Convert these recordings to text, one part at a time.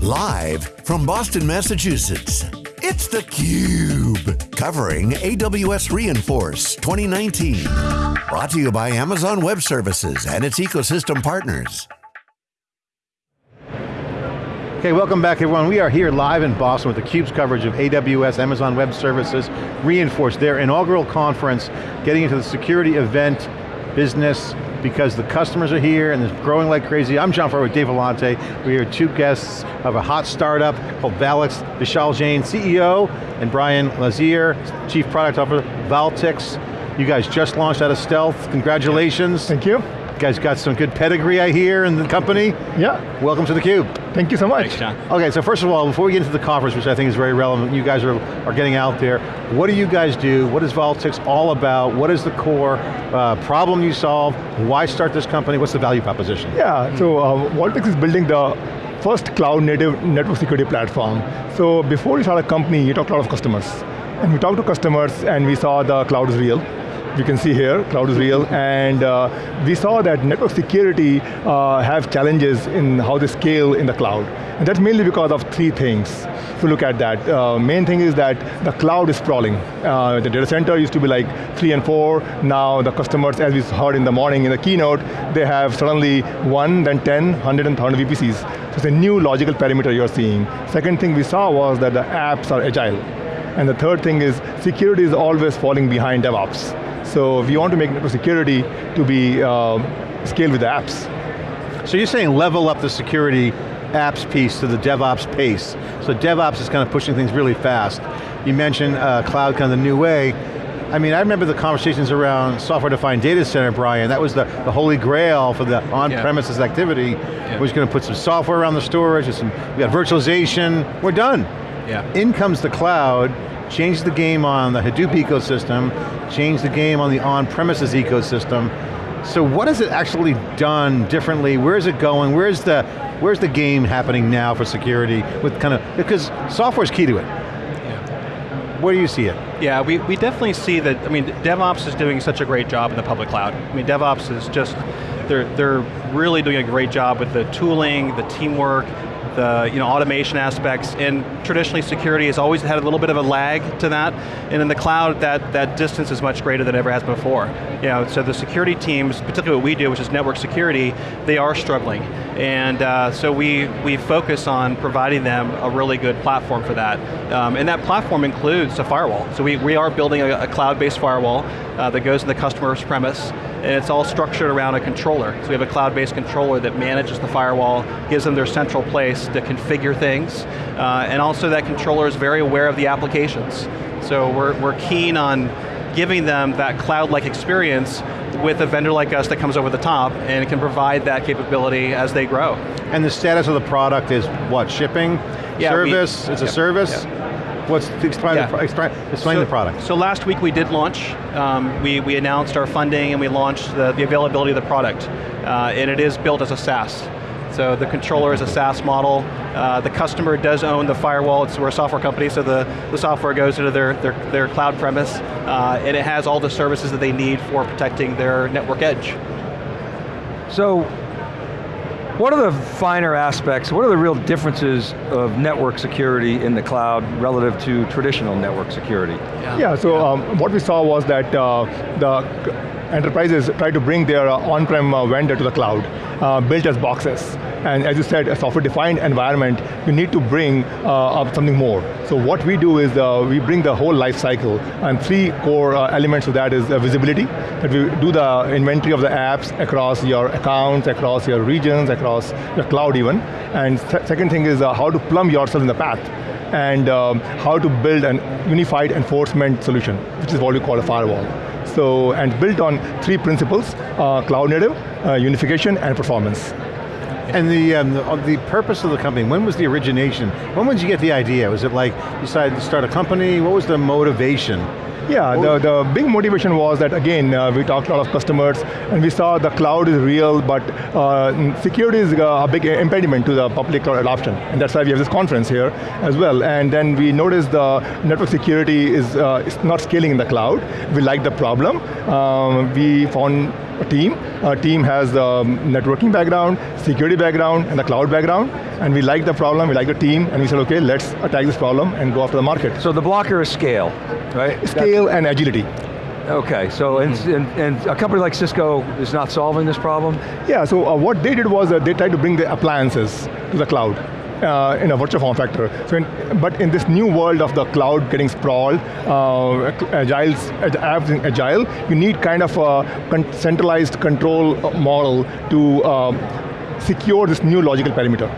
Live from Boston, Massachusetts, it's theCUBE. Covering AWS re:Inforce 2019. Brought to you by Amazon Web Services and its ecosystem partners. Okay, welcome back everyone. We are here live in Boston with theCUBE's coverage of AWS, Amazon Web Services, re:Inforce, their inaugural conference, getting into the security event business, because the customers are here and it's growing like crazy. I'm John Furrier with Dave Vellante. We're two guests of a hot startup called Valtix, Vishal Jain, CEO, and Brian Lazear, Chief Product Officer, Valtix. You guys just launched out of stealth, congratulations. Thank you. You guys got some good pedigree, I hear, in the company. Yeah. Welcome to theCUBE. Thank you so much. Thanks, John. Okay, so first of all, before we get into the conference, which I think is very relevant, you guys are, are getting out there, what do you guys do? What is Valtix all about? What is the core uh, problem you solve? Why start this company? What's the value proposition? Yeah, so uh, Valtix is building the first cloud native network security platform. So before we start a company, you talk to a lot of customers. And we talked to customers and we saw the cloud is real you can see here, cloud is real, and uh, we saw that network security uh, have challenges in how they scale in the cloud. And that's mainly because of three things. If you look at that, uh, main thing is that the cloud is sprawling. Uh, the data center used to be like three and four, now the customers, as we heard in the morning in the keynote, they have suddenly one, then 10, 100 and 1,000 VPCs. So it's a new logical parameter you're seeing. Second thing we saw was that the apps are agile. And the third thing is security is always falling behind DevOps. So if you want to make network security to be uh, scaled with the apps. So you're saying level up the security apps piece to the DevOps pace. So DevOps is kind of pushing things really fast. You mentioned uh, cloud kind of the new way. I mean, I remember the conversations around software-defined data center, Brian. That was the, the holy grail for the on-premises yeah. activity. Yeah. We're just going to put some software around the storage, some, we got virtualization, we're done. Yeah. In comes the cloud, changed the game on the Hadoop ecosystem, changed the game on the on-premises ecosystem. So what has it actually done differently? Where is it going? Where's the, where's the game happening now for security with kind of, because software is key to it. Yeah. Where do you see it? Yeah, we, we definitely see that, I mean, DevOps is doing such a great job in the public cloud. I mean, DevOps is just, they're, they're really doing a great job with the tooling, the teamwork, the you know, automation aspects, and traditionally security has always had a little bit of a lag to that, and in the cloud, that, that distance is much greater than it ever has before. You know, so the security teams, particularly what we do, which is network security, they are struggling. And uh, so we, we focus on providing them a really good platform for that. Um, and that platform includes a firewall. So we, we are building a, a cloud-based firewall uh, that goes in the customer's premise, and it's all structured around a controller. So we have a cloud-based controller that manages the firewall, gives them their central place to configure things, uh, and also that controller is very aware of the applications. So we're, we're keen on giving them that cloud-like experience with a vendor like us that comes over the top and can provide that capability as they grow. And the status of the product is what, shipping? Yeah, service, we, it's yeah, a service? Yeah. What's, explain, yeah. the, explain, explain so, the product. So last week we did launch, um, we, we announced our funding and we launched the, the availability of the product. Uh, and it is built as a SaaS. So the controller is a SaaS model. Uh, the customer does own the firewall. It's, we're a software company, so the, the software goes into their, their, their cloud premise, uh, and it has all the services that they need for protecting their network edge. So what are the finer aspects, what are the real differences of network security in the cloud relative to traditional network security? Yeah, yeah so yeah. Um, what we saw was that uh, the enterprises try to bring their uh, on-prem uh, vendor to the cloud, uh, built as boxes. And as you said, a software-defined environment, you need to bring uh, something more. So what we do is uh, we bring the whole life cycle, and three core uh, elements of that is visibility, that we do the inventory of the apps across your accounts, across your regions, across your cloud even. And second thing is how to plumb yourself in the path and um, how to build an unified enforcement solution, which is what we call a firewall. So, and built on three principles, uh, cloud native, uh, unification, and performance. And the, um, the, the, purpose of the company, when was the origination? When did you get the idea? Was it like, you decided to start a company? What was the motivation? Yeah, the, the big motivation was that again, uh, we talked to a lot of customers and we saw the cloud is real, but uh, security is a big impediment to the public cloud adoption. And that's why we have this conference here as well. And then we noticed the network security is, uh, not scaling in the cloud. We like the problem. Um, we found team. Our team has the networking background, security background, and the cloud background, and we like the problem, we like the team, and we said, okay, let's attack this problem and go after the market. So the blocker is scale, right? Scale That's, and agility. Okay, so mm -hmm. and, and, a company like Cisco is not solving this problem? Yeah, so uh, what they did was uh, they tried to bring the appliances to the cloud uh, in a virtual form factor. So, in, but in this new world of the cloud getting sprawled, uh, agile, apps in agile, you need kind of a con centralized control model to uh, secure this new logical perimeter.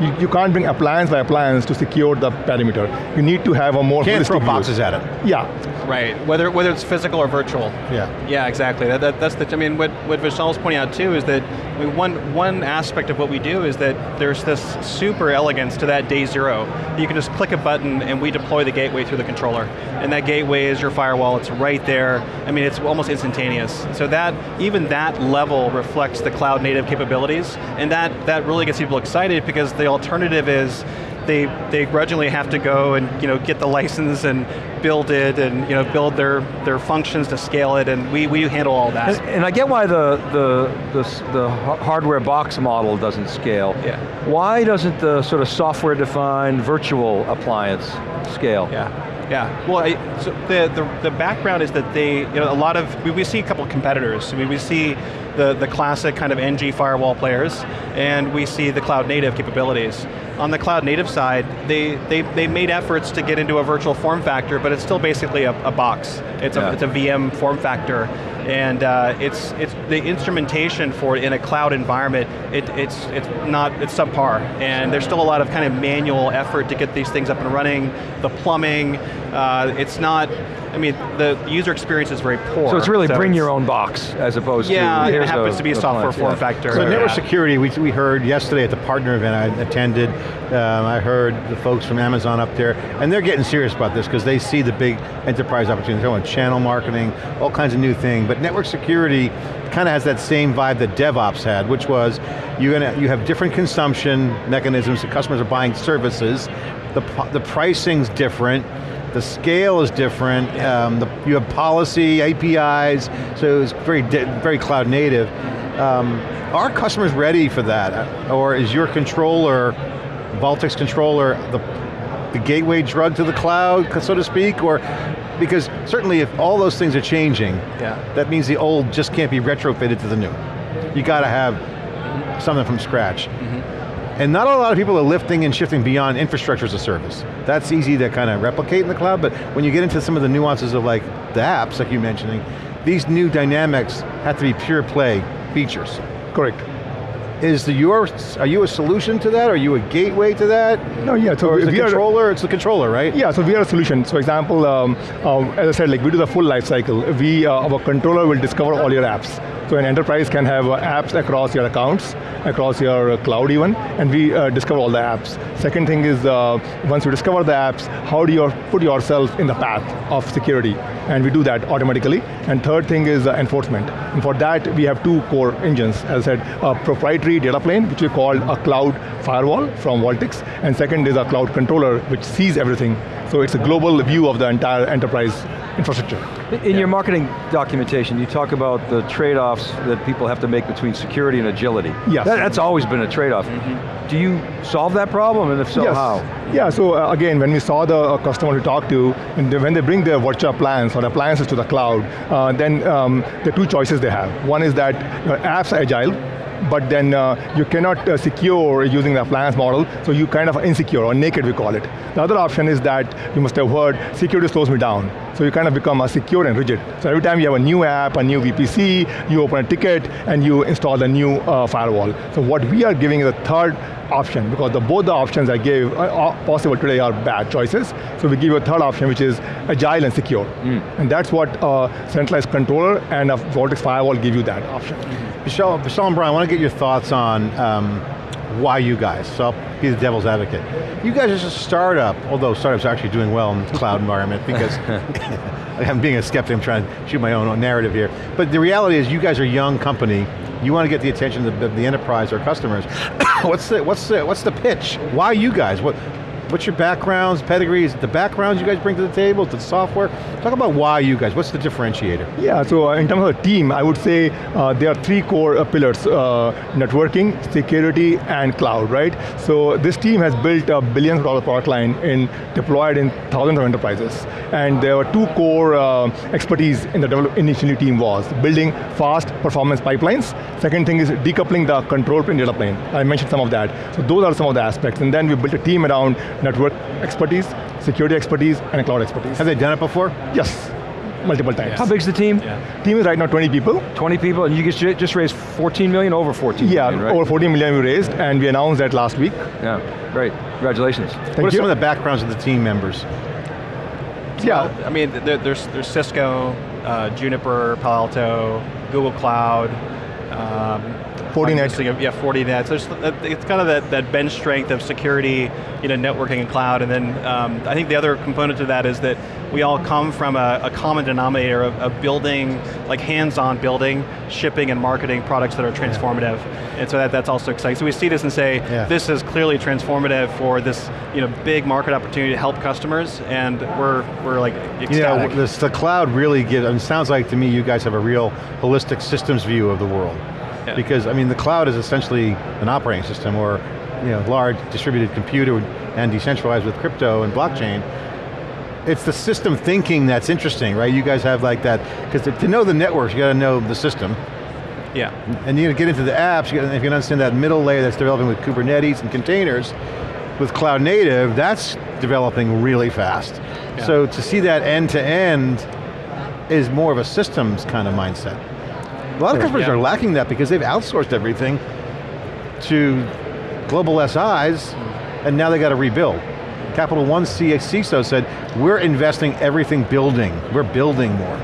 You, you, can't bring appliance by appliance to secure the perimeter. You need to have a more Can't throw boxes view. at it. Yeah. Right, whether whether it's physical or virtual. Yeah. Yeah, exactly. That, that, that's the, I mean, what, what Vishal's pointing out too is that I mean, one, one aspect of what we do is that there's this super elegance to that day zero. You can just click a button and we deploy the gateway through the controller. And that gateway is your firewall, it's right there. I mean, it's almost instantaneous. So that, even that level reflects the cloud native capabilities, and that, that really gets people excited because the alternative is they, they grudgingly have to go and you know, get the license and build it and you know, build their, their functions to scale it, and we, we handle all that. And, and I get why the, the, the, the, hardware box model doesn't scale. Yeah. Why doesn't the sort of software-defined virtual appliance scale? Yeah. Yeah, well, I, so the, the, the background is that they, you know, a lot of, we, we see a couple of competitors. I mean, we see the, the classic kind of NG firewall players, and we see the cloud native capabilities. On the cloud native side, they, they, they made efforts to get into a virtual form factor, but it's still basically a, a box. It's, yeah. a, it's a VM form factor, and uh, it's, it's the instrumentation for it in a cloud environment, it, it's, it's not, it's subpar, and there's still a lot of kind of manual effort to get these things up and running, the plumbing, uh, it's not, I mean, the user experience is very poor. So it's really so bring it's, your own box, as opposed yeah, to, Yeah, it happens a, to be a software form yeah. factor. So network security, we, we heard yesterday at the partner event I attended, um, I heard the folks from Amazon up there, and they're getting serious about this because they see the big enterprise opportunities, they're channel marketing, all kinds of new things, but network security kind of has that same vibe that DevOps had, which was you're going to, you have different consumption mechanisms, the customers are buying services, the, the pricing's different, the scale is different, um, the, you have policy, APIs, so it's very, very cloud native. Um, are customers ready for that? Or is your controller, Valtix controller, the, the gateway drug to the cloud, so to speak? Or because certainly if all those things are changing, yeah. that means the old just can't be retrofitted to the new. You got to have something from scratch. Mm -hmm. And not a lot of people are lifting and shifting beyond infrastructure as a service. That's easy to kind of replicate in the cloud, but when you get into some of the nuances of like the apps, like you're mentioning, these new dynamics have to be pure play features. Correct. Is the your, are you a solution to that? Are you a gateway to that? No, yeah, so or is the controller, are, it's the controller, right? Yeah, so we are a solution. So example, um, um, as I said, like we do the full life cycle. We, uh, our controller will discover all your apps. So an enterprise can have uh, apps across your accounts, across your cloud even, and we uh, discover all the apps. Second thing is, uh, once you discover the apps, how do you put yourself in the path of security? And we do that automatically. And third thing is uh, enforcement. And for that, we have two core engines. As I said, a proprietary data plane, which we call a cloud firewall from Valtix, and second is a cloud controller, which sees everything. So it's a global view of the entire enterprise infrastructure. In yeah. your marketing documentation, you talk about the trade-offs that people have to make between security and agility. Yes. That, that's always been a trade-off. Mm -hmm. Do you solve that problem, and if so, yes. how? Yeah, so uh, again, when we saw the uh, customer we talked to, and when they bring their virtual plans or appliances to the cloud, uh, then um, the two choices they have. One is that apps are agile, but then uh, you cannot uh, secure using the appliance model, so you kind of insecure, or naked we call it. The other option is that, you must have heard, security slows me down. So you kind of become a secure and rigid. So every time you have a new app, a new VPC, you open a ticket, and you install the new uh, firewall. So what we are giving is a third option, because the, both the options I gave uh, possible today are bad choices. So we give you a third option, which is agile and secure. Mm. And that's what a centralized controller and a Valtix firewall give you that option. Mm -hmm. Vishal, Vishal and Brian, I want to get your thoughts on um, why you guys, so I'll be the devil's advocate. You guys are just a startup, although startups are actually doing well in the cloud environment because I'm being a skeptic, I'm trying to shoot my own narrative here. But the reality is you guys are a young company, you want to get the attention of the, the enterprise or customers. what's, the, what's, the, what's the pitch? Why you guys? What, What's your backgrounds, pedigrees, the backgrounds you guys bring to the table, the software? Talk about why you guys, what's the differentiator? Yeah, so in terms of the team, I would say uh, there are three core uh, pillars, uh, networking, security, and cloud, right? So this team has built a billion dollar product line in, deployed in thousands of enterprises. And there were two core uh, expertise in the develop initially team was building fast performance pipelines. Second thing is decoupling the control plane data plane. I mentioned some of that. So those are some of the aspects. And then we built a team around network expertise, security expertise, and cloud expertise. Have they done it before? Yes, multiple times. How big's the team? Yeah. Team is right now 20 people. 20 people, and you just, just raised 14 million, over 14 Yeah, million, right? over 14 million we raised, and we announced that last week. Yeah, great, congratulations. what are you. some of the backgrounds of the team members? Yeah, I mean, there's, there's Cisco, uh, Juniper, Palo Alto, Google Cloud, um, Fortinet. Yeah, Fortinet. So it's kind of that, that bench strength of security, you know, networking and cloud, and then um, I think the other component to that is that we all come from a, a common denominator of, of building, like hands-on building, shipping and marketing products that are transformative. And so that, that's also exciting. So we see this and say, Yeah. this is clearly transformative for this you know, big market opportunity to help customers, and we're, we're like ecstatic. You know, this, the cloud really gives, and it sounds like to me you guys have a real holistic systems view of the world. Yeah. Because, I mean, the cloud is essentially an operating system or, you know, large distributed computer and decentralized with crypto and blockchain. It's the system thinking that's interesting, right? You guys have like that, because to, to know the networks, you got to know the system. yeah. And you get into the apps, you gotta, if you can understand that middle layer that's developing with Kubernetes and containers, with cloud native, that's developing really fast. Yeah. So to see that end to end is more of a systems kind of mindset. A lot of customers Yeah. are lacking that because they've outsourced everything to global SIs, and now they got to rebuild. Capital One C- CISO said, we're investing everything building, we're building more.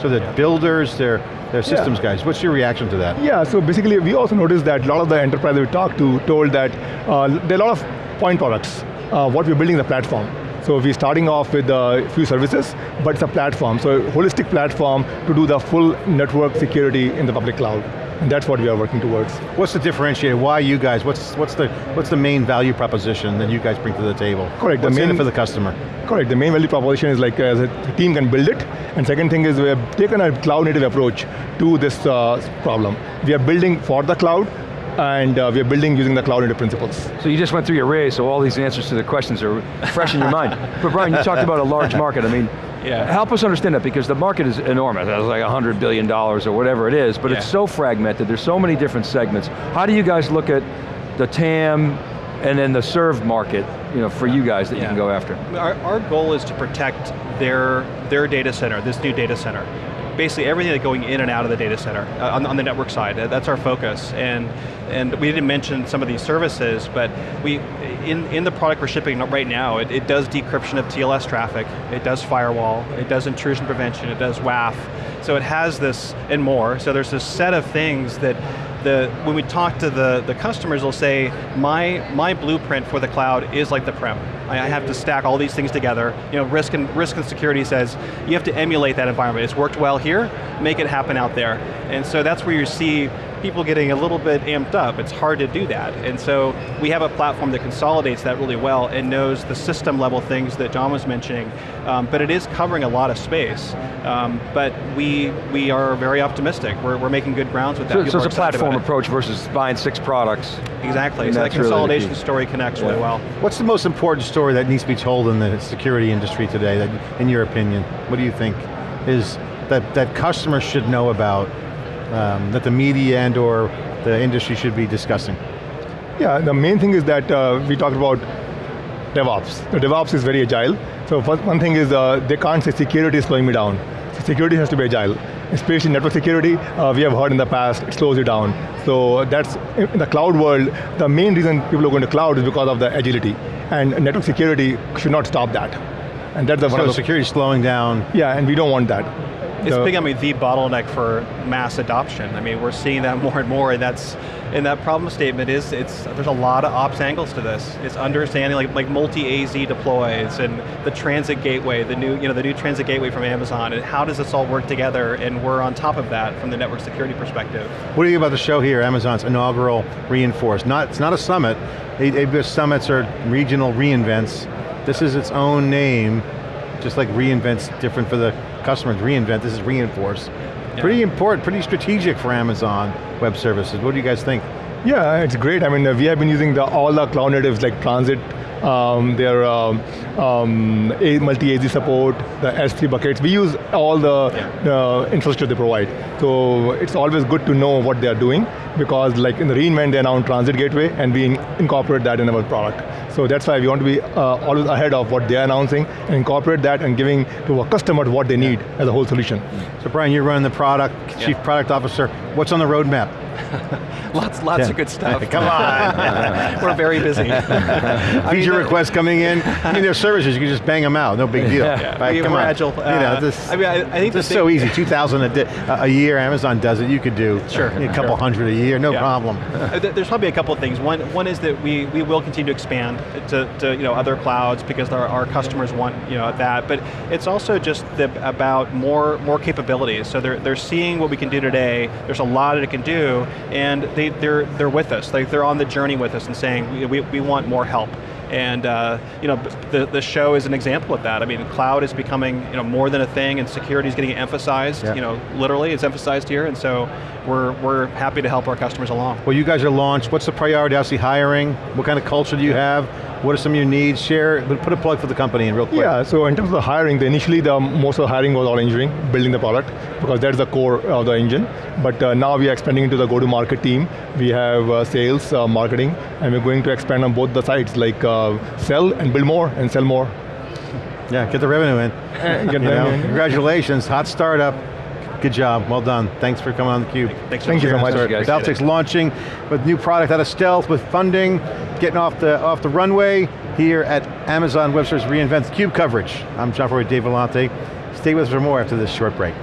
So that builders, they're, they're systems guys. What's your reaction to that? Yeah, so basically we also noticed that a lot of the enterprise we talked to told that uh, there are a lot of point products. Uh, what we're building the platform. So we're starting off with a few services, but it's a platform. So a holistic platform to do the full network security in the public cloud. And that's what we are working towards. What's the differentiator? Why you guys? What's what's the what's the main value proposition that you guys bring to the table? Correct, the What's in main- it for the customer? Correct, the main value proposition is like uh, the team can build it, and second thing is we have taken a cloud native approach to this uh, problem. We are building for the cloud, and uh, we are building using the cloud native principles. So you just went through your raise, so all these answers to the questions are fresh in your mind. But Brian, you talked about a large market. I mean, Yeah. help us understand that because the market is enormous. It's like $100 billion or whatever it is, but it's so fragmented. There's so many different segments. How do you guys look at the TAM and then the served market you know, for you guys that you can go after? Our, our goal is to protect their, their data center, this new data center. Basically everything that's going in and out of the data center, uh, on, on the network side, Uh, that's our focus. And, and we didn't mention some of these services, but we, in, in the product we're shipping right now, it, it does decryption of TLS traffic, it does firewall, it does intrusion prevention, it does WAF. So it has this and more, so there's this set of things that the, when we talk to the, the customers, they'll say, my, my blueprint for the cloud is like the prem. I, I have to stack all these things together. You know, risk and, risk and security says, you have to emulate that environment. It's worked well here, make it happen out there. And so that's where you see people getting a little bit amped up. It's hard to do that. And so we have a platform that consolidates that really well and knows the system level things that John was mentioning, um, but it is covering a lot of space. Um, but we, we are very optimistic. We're, we're making good grounds with that. So, so it's a platform it. approach versus buying six products. Exactly, And so that that's really consolidation story connects really well. What's the most important story that needs to be told in the security industry today, that, in your opinion? What do you think is that, that customers should know about, um, that the media and or the industry should be discussing? Yeah, the main thing is that uh, we talked about DevOps. The DevOps is very agile. So first, one thing is uh, they can't say security is slowing me down. So security has to be agile. Especially network security, uh, we have heard in the past, it slows you down. So that's, in the cloud world, the main reason people are going to cloud is because of the agility. And network security should not stop that. And that's the one So of the, security is slowing down, Yeah, and we don't want that. It's the- becoming the bottleneck for mass adoption. I mean, we're seeing that more and more, and that's, and that problem statement is, it's, there's a lot of ops angles to this. It's understanding like, like multi-AZ deploys, and the transit gateway, the new, you know, the new transit gateway from Amazon, and how does this all work together, and we're on top of that from the network security perspective. What do you think about the show here, Amazon's inaugural Reinforce? Not, it's not a summit. AWS summits are regional reinvents. This is its own name, just like reinvents different for the customers. Reinvent, this is Reinforce. Pretty important, pretty strategic for Amazon Web Services. What do you guys think? Yeah, it's great. I mean, we have been using the, all the cloud natives like Transit, um, their um, um, multi-AZ support, the S3 buckets. We use all the uh, infrastructure they provide. So it's always good to know what they are doing because like in the reInvent, they're now in Transit Gateway and we in- incorporate that in our product. So that's why we want to be uh, always ahead of what they're announcing and incorporate that and giving to our customers what they need as a whole solution. So Brian, you're running the product, Chief Product Officer. What's on the roadmap? Lots, lots Yeah. of good stuff. Come on. we're very busy. I mean, Feature requests coming in. I mean, there's services, you can just bang them out, no big deal. Yeah, Right, we- come on. agile. you Uh, know, this, I mean, I- I think this is so easy, 2,000 a, a year, Amazon does it, you could do Sure, a couple sure. hundred a year, no Yeah. problem. Uh, There's probably a couple of things. One, one is that we, we will continue to expand to, to you know, other clouds because our, our customers want you know, that, but it's also just the, about more, more capabilities. So they're, they're seeing what we can do today, there's a lot that it can do, and they, they're, they're with us. Like they're on the journey with us and saying, we, we, want more help. And uh, you know, the, the show is an example of that. I mean, cloud is becoming you know, more than a thing and security is getting emphasized, Yeah. you know, literally it's emphasized here, and so we're, we're happy to help our customers along. Well, you guys are launched, what's the priority, obviously hiring, what kind of culture do you have, what are some of your needs, share, put a plug for the company in real quick. Yeah, so in terms of the hiring, the initially the most of the hiring was all engineering, building the product, because that's the core of the engine. But uh, now we are expanding into the go-to-market team. We have uh, sales, uh, marketing, and we're going to expand on both the sides, like uh, sell and build more and sell more. Yeah, get the revenue in. Get You them know, in. Congratulations, hot startup. Good job, well done. Thanks for coming on theCUBE. Thanks Thank you so much. guys. Valtix's launching with new product out of stealth with funding, getting off the off the runway here at Amazon Web Services reInvent CUBE coverage. I'm John Furrier, Dave Vellante. Stay with us for more after this short break.